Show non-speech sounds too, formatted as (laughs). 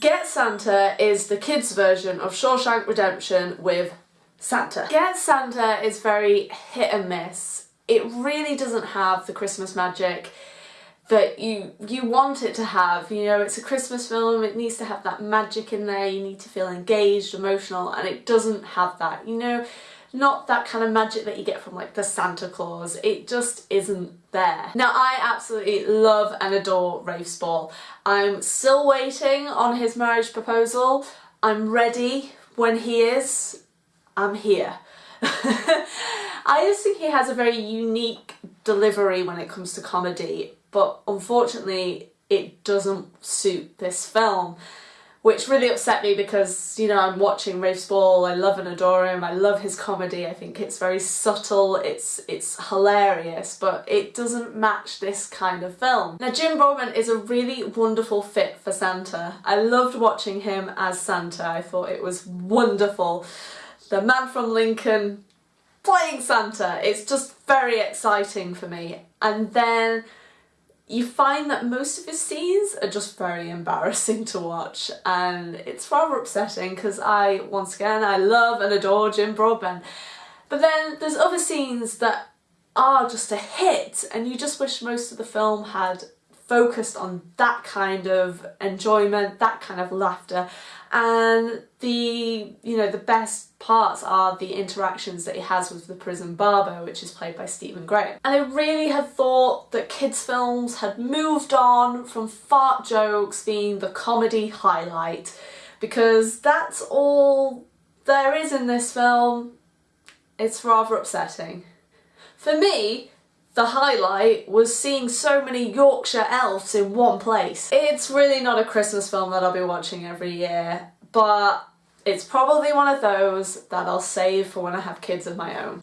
Get Santa is the kids version of Shawshank Redemption with Santa. Get Santa is very hit and miss. It really doesn't have the Christmas magic that you you want it to have. You know, it's a Christmas film, it needs to have that magic in there, you need to feel engaged, emotional, and it doesn't have that. You know, not that kind of magic that you get from like the Santa Clause. It just isn't there. Now I absolutely love and adore Rafe Spall. I'm still waiting on his marriage proposal. I'm ready when he is. I'm here. (laughs) I just think he has a very unique delivery when it comes to comedy, but unfortunately it doesn't suit this film which really upset me because, you know, I'm watching Rafe Spall, I love and adore him, I love his comedy, I think it's very subtle, it's it's hilarious, but it doesn't match this kind of film. Now Jim Broadbent is a really wonderful fit for Santa. I loved watching him as Santa, I thought it was wonderful. The man from Lincoln playing Santa, it's just very exciting for me. And then you find that most of his scenes are just very embarrassing to watch and it's rather upsetting because I, once again, I love and adore Jim Broadbent. But then there's other scenes that are just a hit and you just wish most of the film had focused on that kind of enjoyment, that kind of laughter. And the you know the best parts are the interactions that he has with the prison barber which is played by Stephen Graham and I really had thought that kids films had moved on from fart jokes being the comedy highlight because that's all there is in this film. It's rather upsetting. For me the highlight was seeing so many Yorkshire elves in one place. It's really not a Christmas film that I'll be watching every year, but it's probably one of those that I'll save for when I have kids of my own.